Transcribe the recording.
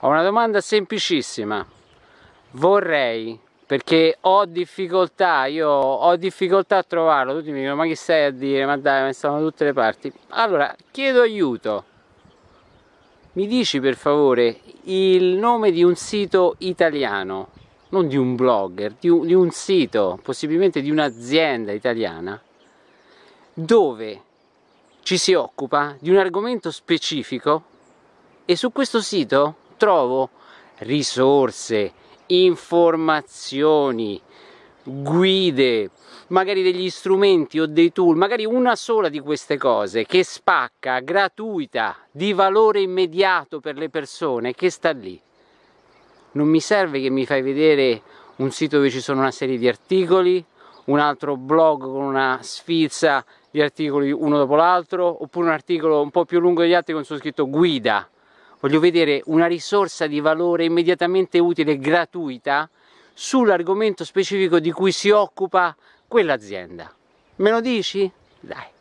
Ho una domanda semplicissima. Vorrei, perché ho difficoltà, io ho difficoltà a trovarlo, tutti mi dicono ma chi stai a dire, ma dai, ma stanno da tutte le parti. Allora, chiedo aiuto. Mi dici per favore il nome di un sito italiano, non di un blogger, di un, di un sito, possibilmente di un'azienda italiana, dove ci si occupa di un argomento specifico e su questo sito trovo risorse, informazioni, guide, magari degli strumenti o dei tool, magari una sola di queste cose che spacca, gratuita, di valore immediato per le persone, che sta lì. Non mi serve che mi fai vedere un sito dove ci sono una serie di articoli, un altro blog con una sfilza di articoli uno dopo l'altro, oppure un articolo un po' più lungo degli altri con su scritto guida voglio vedere una risorsa di valore immediatamente utile e gratuita sull'argomento specifico di cui si occupa quell'azienda. Me lo dici? Dai.